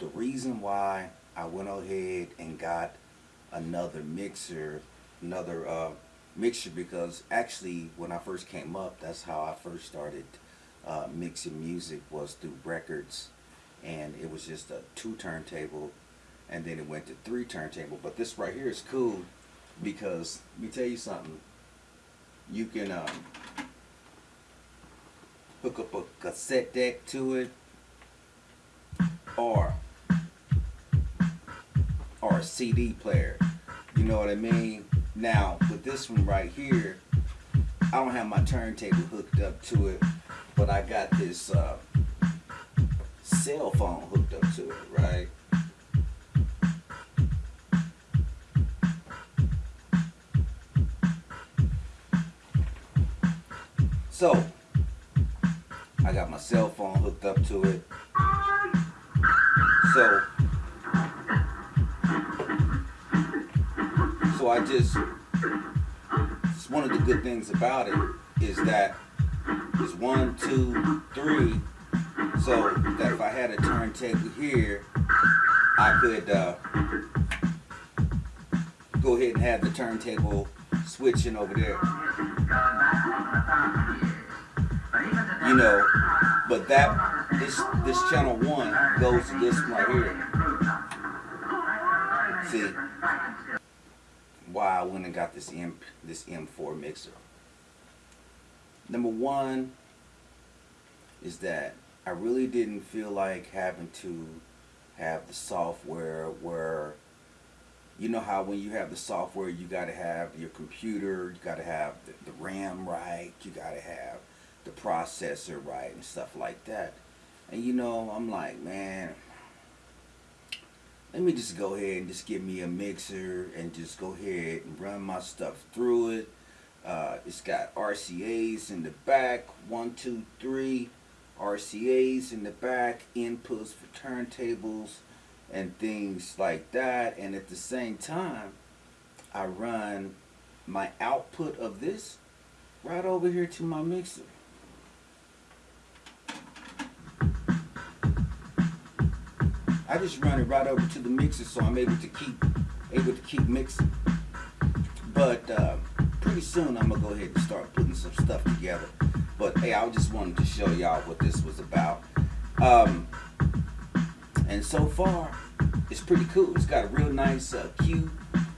the reason why I went ahead and got another mixer, another uh, mixer because actually when I first came up, that's how I first started uh, mixing music was through records and it was just a two turntable and then it went to three turntable. But this right here is cool because let me tell you something. You can um, hook up a cassette deck to it or or a CD player. You know what I mean? Now with this one right here, I don't have my turntable hooked up to it, but I got this uh, cell phone hooked up to it, right? So, I got my cell phone hooked up to it. So, so I just, it's one of the good things about it is that it's one, two, three. So that if I had a turntable here, I could uh, go ahead and have the turntable switching over there. You know, but that this this channel one goes to this one right here. See why I went and got this M this M4 mixer. Number one is that I really didn't feel like having to have the software where you know how when you have the software you got to have your computer you got to have the, the RAM right you got to have the processor right and stuff like that and you know I'm like man let me just go ahead and just give me a mixer and just go ahead and run my stuff through it. Uh, it's got RCA's in the back one two three RCA's in the back inputs for turntables and things like that. And at the same time I run my output of this right over here to my mixer I just run it right over to the mixer so I'm able to keep able to keep mixing. But uh, pretty soon I'm gonna go ahead and start putting some stuff together. But hey I just wanted to show y'all what this was about. Um, and so far it's pretty cool. It's got a real nice uh, Q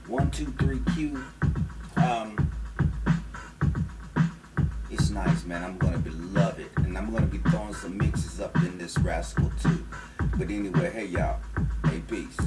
one two three Q. Um, it's nice man. I'm gonna be love it and I'm gonna be throwing some mixes up in this rascal too. But anyway hey y'all. Hey peace